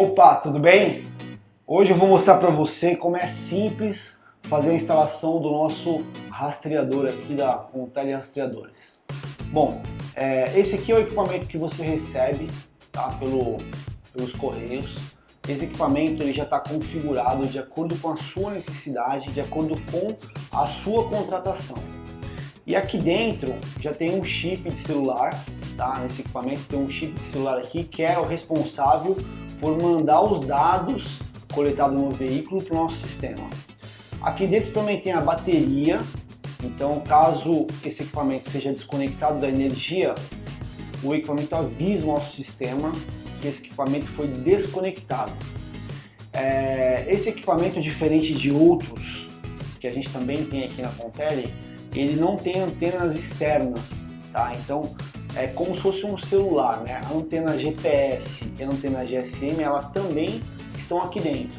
Opa, tudo bem? Hoje eu vou mostrar para você como é simples fazer a instalação do nosso rastreador aqui da Contele Rastreadores. Bom, é, esse aqui é o equipamento que você recebe tá, pelo, pelos correios. Esse equipamento ele já está configurado de acordo com a sua necessidade, de acordo com a sua contratação. E aqui dentro já tem um chip de celular, tá? Nesse equipamento tem um chip de celular aqui que é o responsável por mandar os dados coletados no veículo para o nosso sistema. Aqui dentro também tem a bateria, então caso esse equipamento seja desconectado da energia, o equipamento avisa o nosso sistema que esse equipamento foi desconectado. É, esse equipamento, diferente de outros que a gente também tem aqui na Contele, ele não tem antenas externas, tá? Então é como se fosse um celular, né? A antena GPS e a antena GSM, ela também estão aqui dentro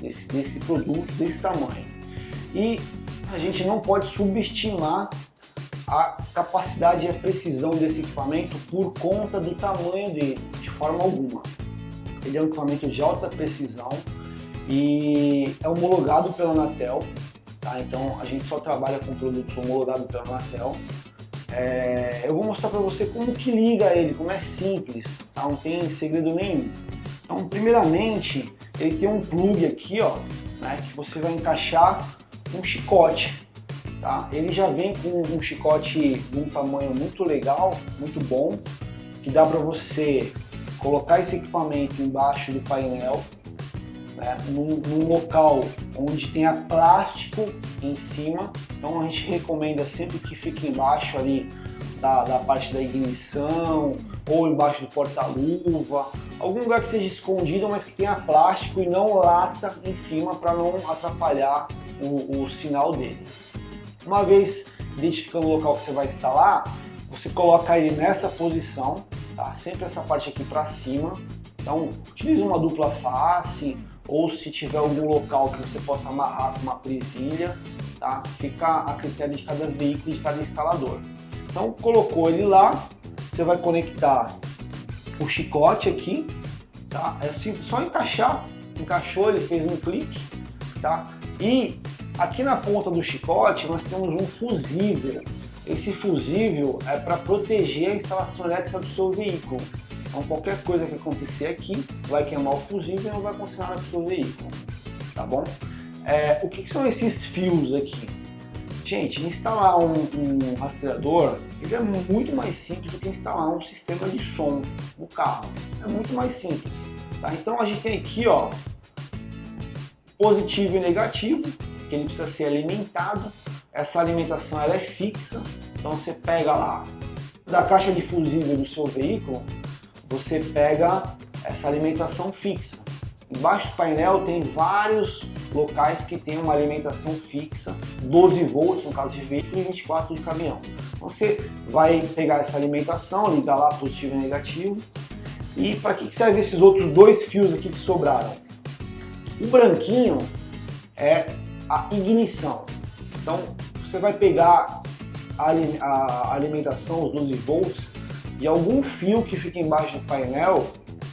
desse, produto desse tamanho. E a gente não pode subestimar a capacidade e a precisão desse equipamento por conta do tamanho dele, de forma alguma. Ele é um equipamento de alta precisão e é homologado pela Anatel, tá? então a gente só trabalha com produtos homologados pela Anatel. É, eu vou mostrar para você como que liga ele, como é simples, tá? não tem segredo nenhum. Então, primeiramente, ele tem um plug aqui, ó, né, que você vai encaixar um chicote tá? Ele já vem com um chicote de um tamanho muito legal, muito bom, que dá para você colocar esse equipamento embaixo do painel, né, num, num, local onde tenha plástico em cima, então a gente recomenda sempre que fique embaixo ali da, da parte da ignição, ou embaixo do porta-luva, algum lugar que seja escondido, mas que tenha plástico e não lata em cima para não atrapalhar o, o sinal dele. Uma vez identificando o local que você vai instalar, você coloca ele nessa posição, tá? sempre essa parte aqui para cima. Então, utilize uma dupla face, ou se tiver algum local que você possa amarrar com uma presilha, tá? fica a critério de cada veículo, de cada instalador. Então, colocou ele lá, você vai conectar o chicote aqui, tá? É só encaixar, encaixou, ele fez um clique, tá? E Aqui na ponta do chicote nós temos um fusível. Esse fusível é para proteger a instalação elétrica do seu veículo. Então qualquer coisa que acontecer aqui vai queimar o fusível e não vai acontecer nada com o seu veículo. Tá bom? É, o que, que, são esses fios aqui? Gente, instalar um, um, rastreador ele é muito mais simples do que instalar um sistema de som no carro. É muito mais simples. Tá? Então a gente tem aqui ó, positivo e negativo que ele precisa ser alimentado. Essa alimentação ela é fixa, então você pega lá da caixa de fusível do seu veículo, você pega essa alimentação fixa. Embaixo do painel tem vários locais que tem uma alimentação fixa, 12 volts no caso de veículo e 24 de caminhão. Você vai pegar essa alimentação, ligar lá positivo e negativo. E para que serve esses outros dois fios aqui que sobraram? O branquinho é a ignição. Então você vai pegar a alimentação, os 12 volts, de algum fio que fica embaixo do painel,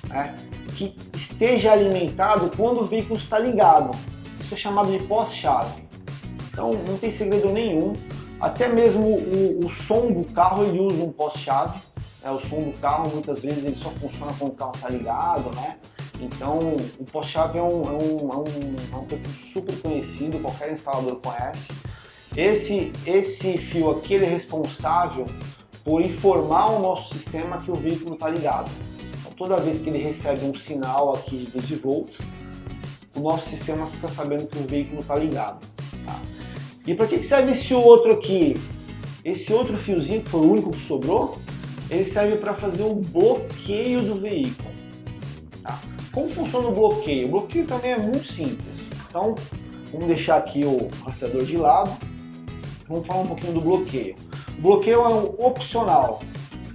né, que esteja alimentado quando o veículo está ligado. Isso é chamado de pós-chave. Então não tem segredo nenhum. Até mesmo o, o som do carro ele usa um pós-chave. Né, o som do carro muitas vezes ele só funciona quando o carro está ligado, né? Então, o pós-chave é um, é, um, é, um, é um recurso super conhecido, qualquer instalador conhece. Esse, esse fio aqui ele é responsável por informar o nosso sistema que o veículo está ligado. Então, toda vez que ele recebe um sinal aqui de 12 volts, o nosso sistema fica sabendo que o veículo está ligado. Tá? E para que serve esse outro aqui? Esse outro fiozinho, que foi o único que sobrou, ele serve para fazer o bloqueio do veículo. Tá? Como funciona o bloqueio? O bloqueio também é muito simples. Então, vamos deixar aqui o rastreador de lado. Vamos falar um pouquinho do bloqueio. O bloqueio é um opcional.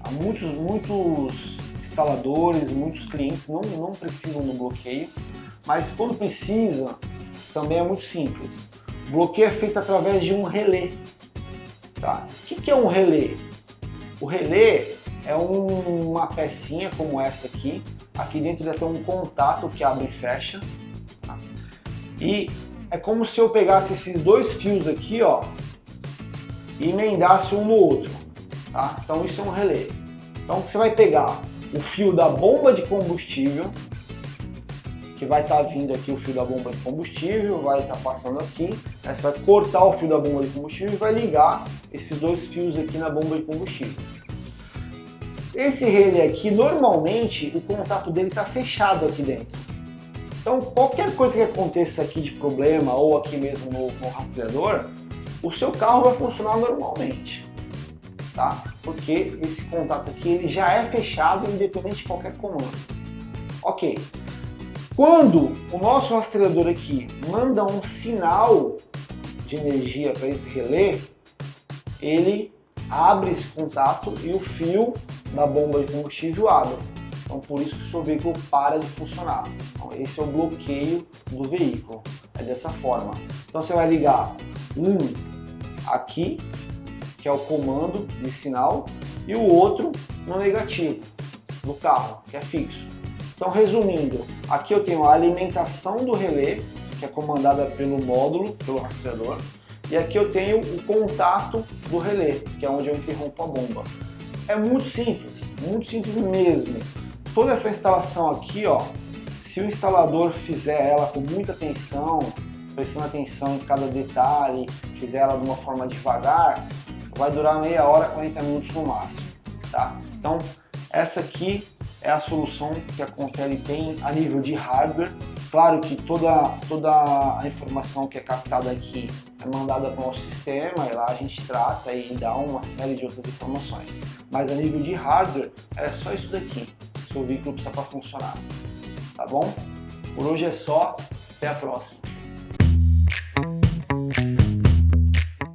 Há muitos, muitos instaladores, muitos clientes não, não precisam do bloqueio, mas quando precisa, também é muito simples. O bloqueio é feito através de um relé. Tá? O que é um relé? O relé é um, uma pecinha como essa aqui. Aqui dentro já tem um contato que abre e fecha. Tá? E é como se eu pegasse esses dois fios aqui, ó, e emendasse um no outro. Tá? Então isso é um relé. Então você vai pegar o fio da bomba de combustível, que vai estar tá vindo aqui o fio da bomba de combustível, vai estar tá passando aqui, aí você vai cortar o fio da bomba de combustível e vai ligar esses dois fios aqui na bomba de combustível. Esse relé aqui, normalmente, o contato dele está fechado aqui dentro. Então, qualquer coisa que aconteça aqui de problema, ou aqui mesmo no, no rastreador, o seu carro vai funcionar normalmente, tá? Porque esse contato aqui ele já é fechado independente de qualquer comando. Ok. Quando o nosso rastreador aqui manda um sinal de energia para esse relé, ele abre esse contato e o fio da bomba de combustível abre. Então por isso que o seu veículo para de funcionar. Então, esse é o bloqueio do veículo. É dessa forma. Então você vai ligar um aqui, que é o comando de sinal, e o outro no negativo do carro, que é fixo. Então resumindo, aqui eu tenho a alimentação do relé, que é comandada pelo módulo, pelo rastreador, e aqui eu tenho o contato do relé, que é onde eu interrompo a bomba. É muito simples, muito simples mesmo. Toda essa instalação aqui, ó, se o instalador fizer ela com muita atenção, prestando atenção em cada detalhe, fizer ela de uma forma devagar, vai durar meia hora, 40 minutos no máximo, tá? Então, essa aqui é a solução que a Contele tem a nível de hardware. Claro que toda, toda a informação que é captada aqui é mandada para o nosso sistema e lá a gente trata e dá uma série de outras informações. Mas a nível de hardware é só isso daqui, seu veículo precisa para funcionar. Tá bom? Por hoje é só, até a próxima.